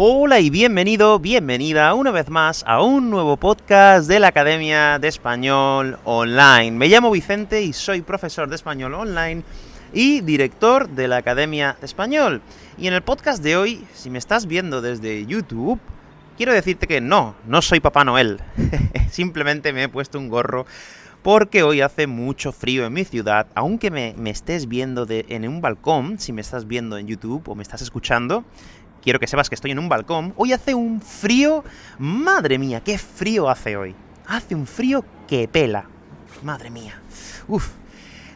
Hola y bienvenido, bienvenida una vez más a un nuevo podcast de la Academia de Español Online. Me llamo Vicente y soy profesor de español online y director de la Academia de Español. Y en el podcast de hoy, si me estás viendo desde YouTube, quiero decirte que no, no soy Papá Noel. Simplemente me he puesto un gorro porque hoy hace mucho frío en mi ciudad, aunque me, estés viendo de, en un balcón, si me estás viendo en YouTube o me estás escuchando, quiero que sepas que estoy en un balcón. Hoy hace un frío... ¡Madre mía, qué frío hace hoy! Hace un frío que pela. Madre mía. Uf.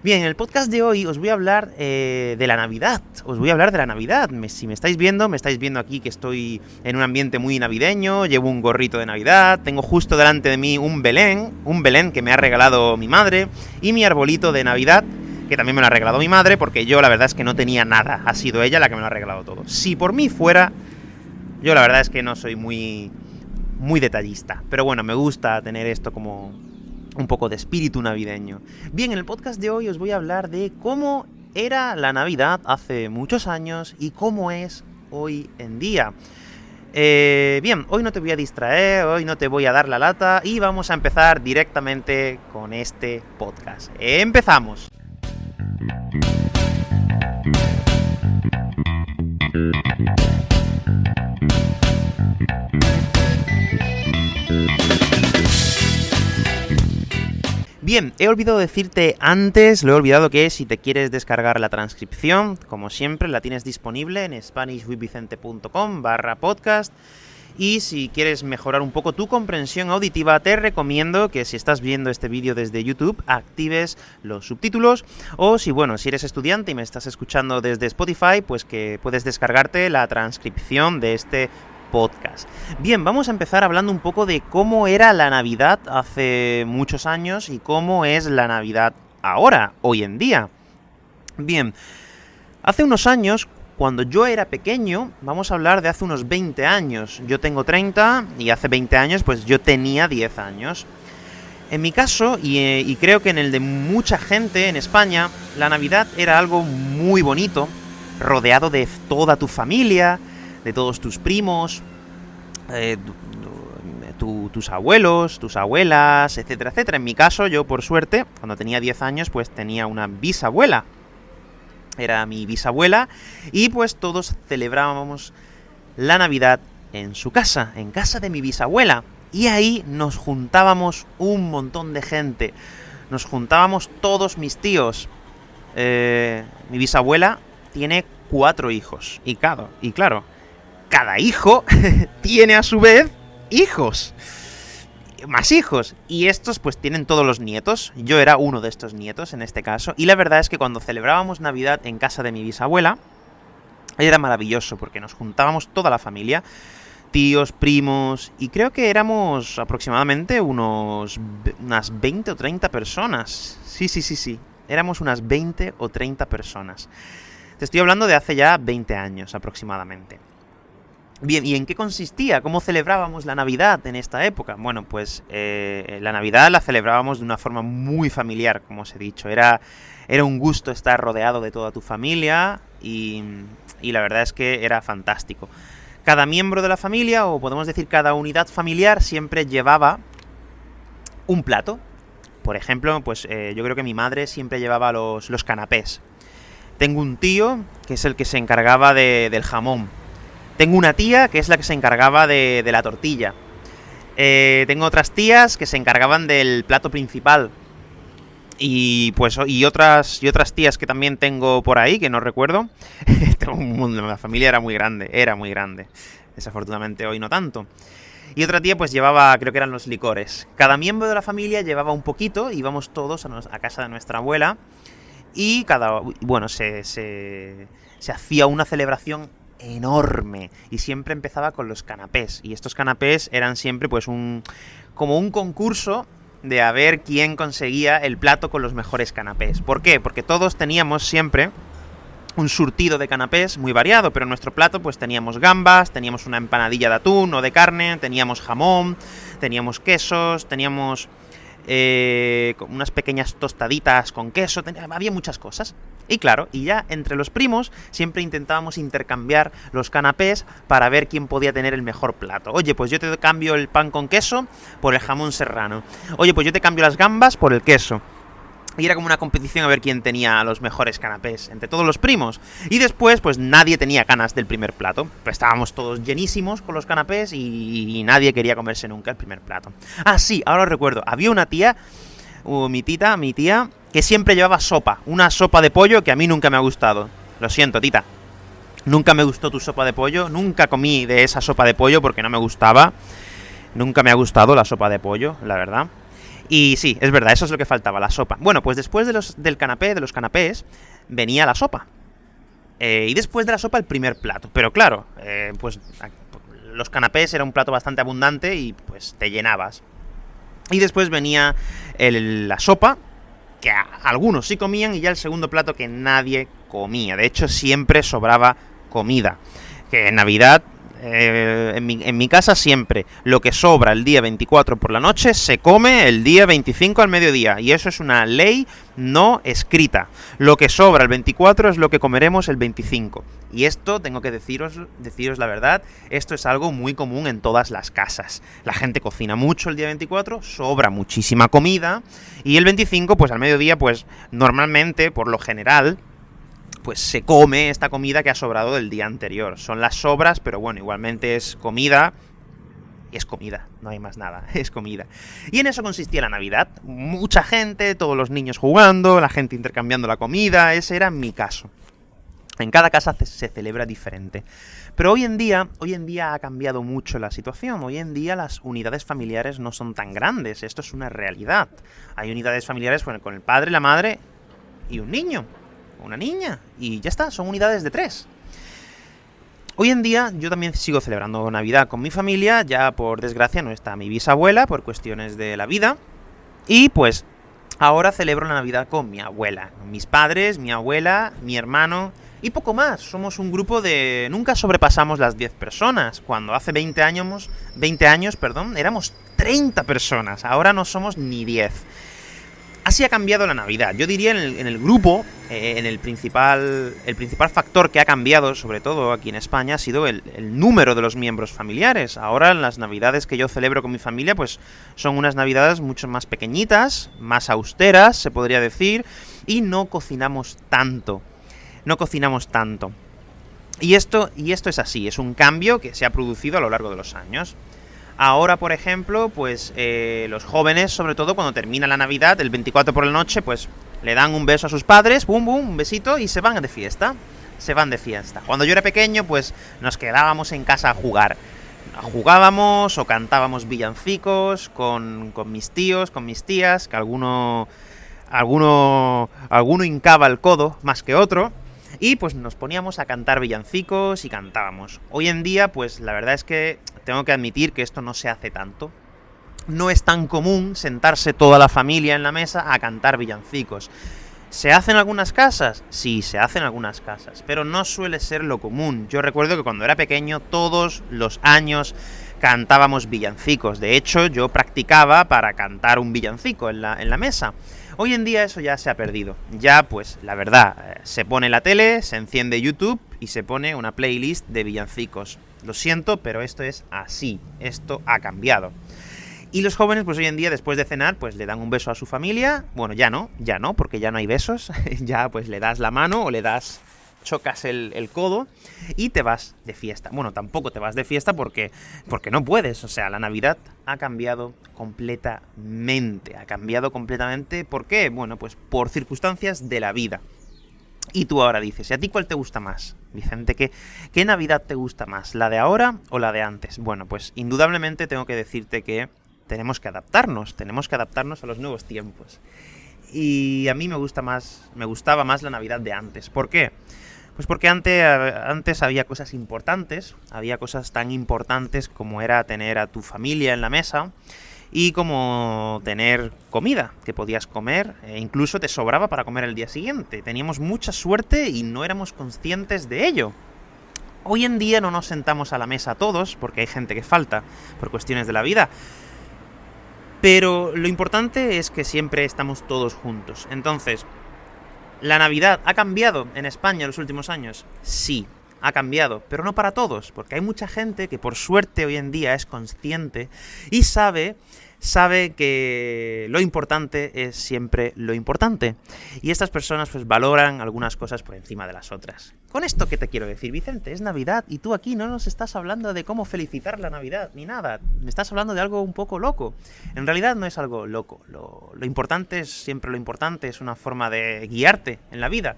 Bien, en el podcast de hoy os voy a hablar eh, de la Navidad. Os voy a hablar de la Navidad. si me estáis viendo, me estáis viendo aquí que estoy en un ambiente muy navideño, llevo un gorrito de Navidad, tengo justo delante de mí un Belén, un Belén que me ha regalado mi madre, y mi arbolito de Navidad, que también me lo ha regalado mi madre, porque yo la verdad es que no tenía nada. Ha sido ella la que me lo ha regalado todo. Si por mí fuera, yo la verdad es que no soy muy, muy detallista. Pero bueno, me gusta tener esto como un poco de espíritu navideño. Bien, en el podcast de hoy os voy a hablar de cómo era la Navidad hace muchos años y cómo es hoy en día. Eh, bien, hoy no te voy a distraer, hoy no te voy a dar la lata y vamos a empezar directamente con este podcast. ¡Empezamos! Bien, he olvidado decirte antes, lo he olvidado que si te quieres descargar la transcripción, como siempre, la tienes disponible en spanishwithvicente.com barra podcast y si quieres mejorar un poco tu comprensión auditiva, te recomiendo que si estás viendo este vídeo desde YouTube, actives los subtítulos. O si, bueno, si eres estudiante y me estás escuchando desde Spotify, pues que puedes descargarte la transcripción de este podcast. Bien, vamos a empezar hablando un poco de cómo era la Navidad hace muchos años y cómo es la Navidad ahora, hoy en día. Bien, hace unos años, cuando yo era pequeño, vamos a hablar de hace unos 20 años. Yo tengo 30 y hace 20 años pues yo tenía 10 años. En mi caso, eh, y, creo que en el de mucha gente en España, la Navidad era algo muy bonito, rodeado de toda tu familia, de todos tus primos, eh, tus abuelos, tus abuelas, etcétera, etcétera. En mi caso, yo por suerte, cuando tenía 10 años, pues tenía una bisabuela era mi bisabuela, y pues todos celebrábamos la Navidad en su casa, en casa de mi bisabuela. Y ahí nos juntábamos un montón de gente. Nos juntábamos todos mis tíos. Eh, mi bisabuela tiene cuatro hijos. Y y claro, cada hijo tiene a su vez hijos más hijos. Y estos pues tienen todos los nietos. Yo era uno de estos nietos en este caso. Y la verdad es que cuando celebrábamos Navidad en casa de mi bisabuela, era maravilloso porque nos juntábamos toda la familia. Tíos, primos, y creo que éramos aproximadamente unos unas 20 o 30 personas. Sí, sí, sí, sí. Éramos unas 20 o 30 personas. Te estoy hablando de hace ya 20 años aproximadamente. Bien, ¿y en qué consistía? ¿Cómo celebrábamos la Navidad en esta época? Bueno, pues eh, la Navidad la celebrábamos de una forma muy familiar, como os he dicho. Era, era un gusto estar rodeado de toda tu familia y, la verdad es que era fantástico. Cada miembro de la familia, o podemos decir cada unidad familiar, siempre llevaba un plato. Por ejemplo, pues eh, yo creo que mi madre siempre llevaba los, los canapés. Tengo un tío que es el que se encargaba de, del jamón tengo una tía que es la que se encargaba de, la tortilla. Eh, tengo otras tías que se encargaban del plato principal. Y pues y otras y otras tías que también tengo por ahí, que no recuerdo. tengo un mundo, la familia era muy grande, era muy grande. Desafortunadamente hoy no tanto. Y otra tía pues llevaba, creo que eran los licores. Cada miembro de la familia llevaba un poquito, íbamos todos a, casa de nuestra abuela. Y cada, bueno, se, se, se hacía una celebración enorme y siempre empezaba con los canapés y estos canapés eran siempre pues un como un concurso de a ver quién conseguía el plato con los mejores canapés. ¿Por qué? Porque todos teníamos siempre un surtido de canapés muy variado, pero en nuestro plato pues teníamos gambas, teníamos una empanadilla de atún o de carne, teníamos jamón, teníamos quesos, teníamos eh, unas pequeñas tostaditas con queso, había muchas cosas. Y claro, y ya entre los primos siempre intentábamos intercambiar los canapés para ver quién podía tener el mejor plato. Oye, pues yo te cambio el pan con queso por el jamón serrano. Oye, pues yo te cambio las gambas por el queso. Y era como una competición a ver quién tenía los mejores canapés entre todos los primos. Y después, pues nadie tenía ganas del primer plato. Pues estábamos todos llenísimos con los canapés y, nadie quería comerse nunca el primer plato. Ah, sí, ahora recuerdo. Había una tía, uh, mi tita, mi tía, que siempre llevaba sopa. Una sopa de pollo que a mí nunca me ha gustado. Lo siento, tita. Nunca me gustó tu sopa de pollo. Nunca comí de esa sopa de pollo porque no me gustaba. Nunca me ha gustado la sopa de pollo, la verdad. Y sí, es verdad, eso es lo que faltaba, la sopa. Bueno, pues después de los, del canapé, de los canapés, venía la sopa. Eh, y después de la sopa el primer plato. Pero claro, eh, pues los canapés era un plato bastante abundante y pues te llenabas. Y después venía la sopa, que algunos sí comían, y ya el segundo plato que nadie comía. De hecho, siempre sobraba comida. Que en Navidad eh, en, mi, en, mi, casa siempre lo que sobra el día 24 por la noche se come el día 25 al mediodía. Y eso es una ley no escrita. Lo que sobra el 24 es lo que comeremos el 25. Y esto, tengo que deciros, deciros la verdad, esto es algo muy común en todas las casas. La gente cocina mucho el día 24, sobra muchísima comida, y el 25, pues al mediodía, pues normalmente, por lo general, pues se come esta comida que ha sobrado del día anterior. Son las sobras, pero bueno, igualmente es comida. Es comida, no hay más nada, es comida. Y en eso consistía la Navidad. Mucha gente, todos los niños jugando, la gente intercambiando la comida, ese era mi caso. En cada casa se celebra diferente. Pero hoy en día, hoy en día ha cambiado mucho la situación. Hoy en día las unidades familiares no son tan grandes. Esto es una realidad. Hay unidades familiares con el padre, la madre y un niño una niña, y ya está, son unidades de tres. Hoy en día yo también sigo celebrando Navidad con mi familia, ya por desgracia no está mi bisabuela por cuestiones de la vida, y pues ahora celebro la Navidad con mi abuela, mis padres, mi abuela, mi hermano y poco más. Somos un grupo de... nunca sobrepasamos las 10 personas, cuando hace 20 años, 20 años, perdón, éramos 30 personas, ahora no somos ni 10. Así ha cambiado la Navidad. Yo diría en el, grupo, eh, en el principal, el principal factor que ha cambiado, sobre todo aquí en España, ha sido el, número de los miembros familiares. Ahora las Navidades que yo celebro con mi familia, pues son unas Navidades mucho más pequeñitas, más austeras, se podría decir, y no cocinamos tanto. No cocinamos tanto. Y esto, y esto es así, es un cambio que se ha producido a lo largo de los años. Ahora, por ejemplo, pues eh, los jóvenes, sobre todo cuando termina la Navidad, el 24 por la noche, pues le dan un beso a sus padres, bum, bum, un besito, y se van de fiesta. Se van de fiesta. Cuando yo era pequeño, pues nos quedábamos en casa a jugar. Jugábamos o cantábamos villancicos con, con mis tíos, con mis tías, que alguno, alguno, alguno hincaba el codo más que otro. Y pues nos poníamos a cantar villancicos y cantábamos. Hoy en día, pues la verdad es que tengo que admitir que esto no se hace tanto. No es tan común sentarse toda la familia en la mesa a cantar villancicos. ¿Se hace en algunas casas? Sí, se hace en algunas casas, pero no suele ser lo común. Yo recuerdo que cuando era pequeño, todos los años cantábamos villancicos. De hecho, yo practicaba para cantar un villancico en la, en la mesa. Hoy en día eso ya se ha perdido. Ya, pues, la verdad, eh, se pone la tele, se enciende YouTube y se pone una playlist de villancicos. Lo siento, pero esto es así. Esto ha cambiado. Y los jóvenes, pues hoy en día, después de cenar, pues le dan un beso a su familia. Bueno, ya no, ya no, porque ya no hay besos. ya pues le das la mano o le das chocas el, codo y te vas de fiesta. Bueno, tampoco te vas de fiesta porque, porque no puedes. O sea, la Navidad ha cambiado completamente. Ha cambiado completamente. ¿Por qué? Bueno, pues por circunstancias de la vida. Y tú ahora dices, ¿y a ti cuál te gusta más? Vicente, ¿qué, ¿qué Navidad te gusta más? ¿La de ahora o la de antes? Bueno, pues indudablemente tengo que decirte que tenemos que adaptarnos, tenemos que adaptarnos a los nuevos tiempos. Y a mí me gusta más, me gustaba más la Navidad de antes. ¿Por qué? Pues porque antes, antes había cosas importantes, había cosas tan importantes como era tener a tu familia en la mesa, y como tener comida que podías comer e incluso te sobraba para comer el día siguiente. Teníamos mucha suerte y no éramos conscientes de ello. Hoy en día no nos sentamos a la mesa todos, porque hay gente que falta por cuestiones de la vida. Pero lo importante es que siempre estamos todos juntos. Entonces, ¿la Navidad ha cambiado en España en los últimos años? Sí, ha cambiado, pero no para todos, porque hay mucha gente que por suerte hoy en día es consciente y sabe sabe que lo importante es siempre lo importante. Y estas personas pues valoran algunas cosas por encima de las otras. Con esto que te quiero decir, Vicente, es Navidad y tú aquí no nos estás hablando de cómo felicitar la Navidad ni nada. Me estás hablando de algo un poco loco. En realidad no es algo loco. Lo, lo importante es siempre lo importante, es una forma de guiarte en la vida.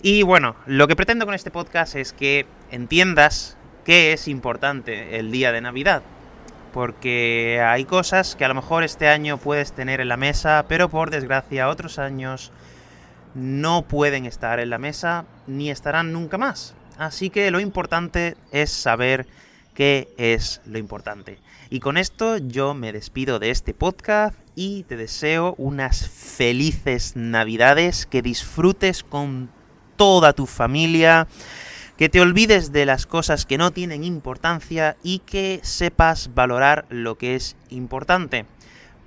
Y bueno, lo que pretendo con este podcast es que entiendas qué es importante el día de Navidad porque hay cosas que a lo mejor este año puedes tener en la mesa, pero por desgracia otros años no pueden estar en la mesa ni estarán nunca más. Así que lo importante es saber qué es lo importante. Y con esto yo me despido de este podcast y te deseo unas felices navidades, que disfrutes con toda tu familia que te olvides de las cosas que no tienen importancia y que sepas valorar lo que es importante.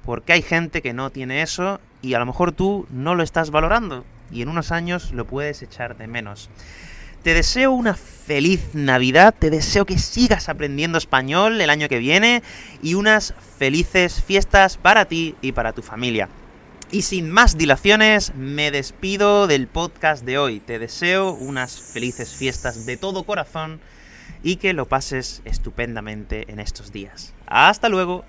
Porque hay gente que no tiene eso y a lo mejor tú no lo estás valorando y en unos años lo puedes echar de menos. Te deseo una feliz Navidad, te deseo que sigas aprendiendo español el año que viene y unas felices fiestas para ti y para tu familia. Y sin más dilaciones, me despido del podcast de hoy. Te deseo unas felices fiestas de todo corazón y que lo pases estupendamente en estos días. Hasta luego.